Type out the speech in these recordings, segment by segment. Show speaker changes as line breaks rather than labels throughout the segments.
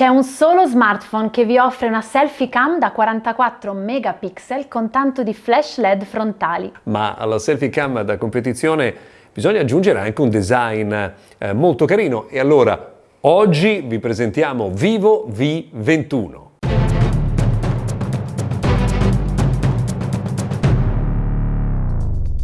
C'è un solo smartphone che vi offre una selfie cam da 44 megapixel con tanto di flash LED frontali.
Ma alla selfie cam da competizione bisogna aggiungere anche un design eh, molto carino e allora oggi vi presentiamo Vivo V21.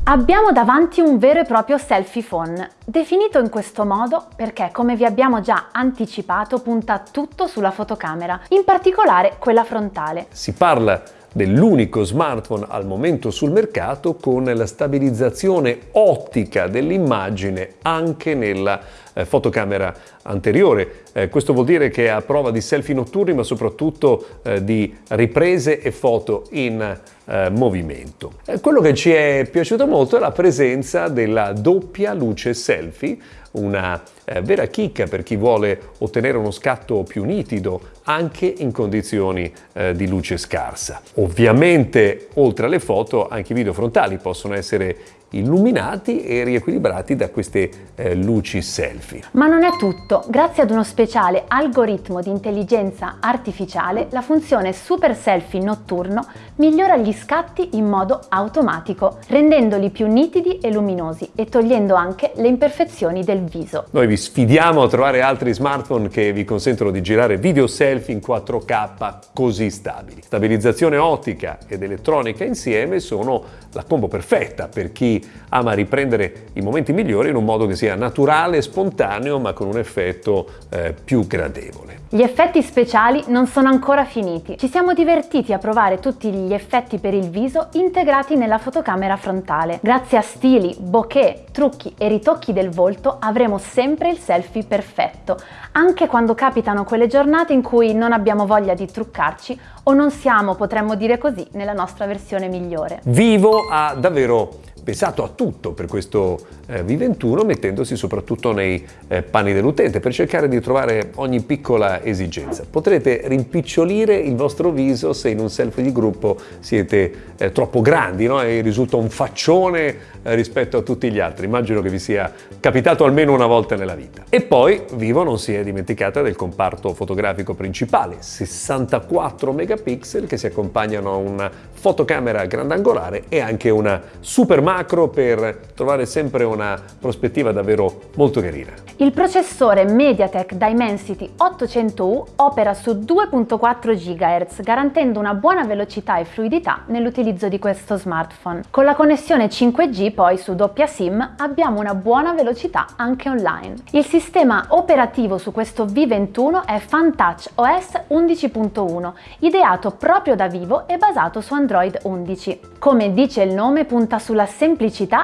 Abbiamo davanti un vero e proprio selfie phone, definito in questo modo perché, come vi abbiamo già anticipato, punta tutto sulla fotocamera, in particolare quella frontale.
Si parla dell'unico smartphone al momento sul mercato con la stabilizzazione ottica dell'immagine anche nella eh, fotocamera anteriore. Eh, questo vuol dire che è a prova di selfie notturni ma soprattutto eh, di riprese e foto in eh, movimento. Eh, quello che ci è piaciuto molto è la presenza della doppia luce selfie una eh, vera chicca per chi vuole ottenere uno scatto più nitido anche in condizioni eh, di luce scarsa. Ovviamente oltre alle foto anche i video frontali possono essere illuminati e riequilibrati da queste eh, luci selfie.
Ma non è tutto. Grazie ad uno speciale algoritmo di intelligenza artificiale, la funzione Super Selfie notturno migliora gli scatti in modo automatico, rendendoli più nitidi e luminosi e togliendo anche le imperfezioni del viso.
Noi vi sfidiamo a trovare altri smartphone che vi consentono di girare video selfie in 4K così stabili. Stabilizzazione ottica ed elettronica insieme sono la combo perfetta per chi ama riprendere i momenti migliori in un modo che sia naturale spontaneo ma con un effetto eh, più gradevole.
Gli effetti speciali non sono ancora finiti. Ci siamo divertiti a provare tutti gli effetti per il viso integrati nella fotocamera frontale. Grazie a stili, bokeh, trucchi e ritocchi del volto avremo sempre il selfie perfetto, anche quando capitano quelle giornate in cui non abbiamo voglia di truccarci o non siamo, potremmo dire così, nella nostra versione migliore.
Vivo ha davvero pensato a tutto per questo eh, V21 mettendosi soprattutto nei eh, panni dell'utente per cercare di trovare ogni piccola esigenza. Potrete rimpicciolire il vostro viso se in un selfie di gruppo siete eh, troppo grandi no? e risulta un faccione eh, rispetto a tutti gli altri. Immagino che vi sia capitato almeno una volta nella vita. E poi Vivo non si è dimenticata del comparto fotografico principale, 64 megapixel che si accompagnano a una fotocamera grandangolare e anche una super macro per trovare sempre una prospettiva davvero molto carina.
Il processore MediaTek Dimensity 800U opera su 2.4 GHz, garantendo una buona velocità e fluidità nell'utilizzo di questo smartphone. Con la connessione 5G poi su doppia SIM abbiamo una buona velocità anche online. Il sistema operativo su questo V21 è FunTouch OS 11.1, ideato proprio da Vivo e basato su Android 11. Come dice il nome, punta sulla semplicità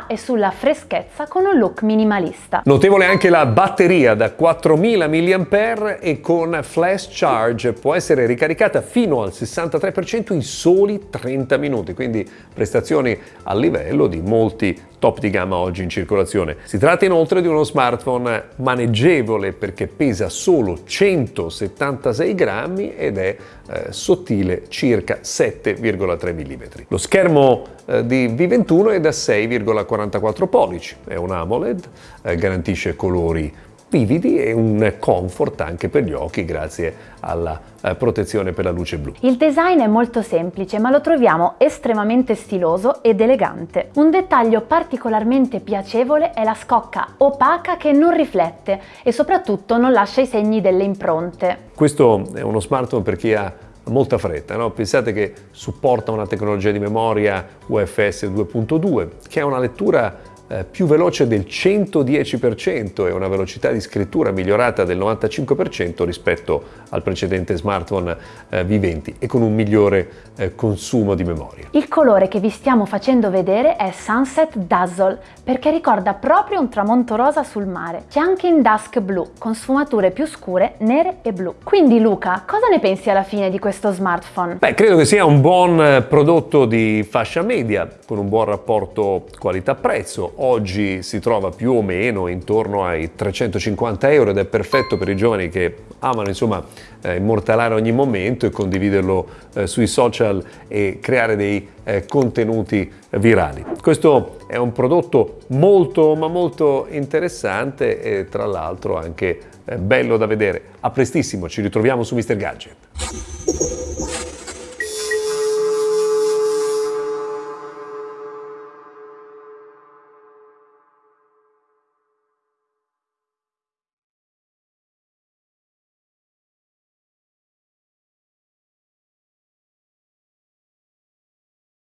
e sulla freschezza con un look minimalista.
Notevole anche la batteria da 4000 mAh e con flash charge può essere ricaricata fino al 63% in soli 30 minuti, quindi prestazioni a livello di molti top di gamma oggi in circolazione. Si tratta inoltre di uno smartphone maneggevole perché pesa solo 176 grammi ed è eh, sottile circa 7,3 mm. Lo schermo eh, di V21 è da 6,44 pollici, è un AMOLED, eh, garantisce colori vividi e un comfort anche per gli occhi grazie alla eh, protezione per la luce blu.
Il design è molto semplice ma lo troviamo estremamente stiloso ed elegante. Un dettaglio particolarmente piacevole è la scocca opaca che non riflette e soprattutto non lascia i segni delle impronte.
Questo è uno smartphone per chi ha molta fretta, no? pensate che supporta una tecnologia di memoria UFS 2.2 che ha una lettura eh, più veloce del 110% e una velocità di scrittura migliorata del 95% rispetto al precedente smartphone eh, V20 e con un migliore eh, consumo di memoria.
Il colore che vi stiamo facendo vedere è Sunset Dazzle perché ricorda proprio un tramonto rosa sul mare. C'è anche in Dusk Blue con sfumature più scure, nere e blu. Quindi Luca, cosa ne pensi alla fine di questo smartphone?
Beh, credo che sia un buon eh, prodotto di fascia media con un buon rapporto qualità-prezzo oggi si trova più o meno intorno ai 350 euro ed è perfetto per i giovani che amano insomma eh, immortalare ogni momento e condividerlo eh, sui social e creare dei eh, contenuti virali. Questo è un prodotto molto ma molto interessante e tra l'altro anche eh, bello da vedere. A prestissimo, ci ritroviamo su Mr. Gadget.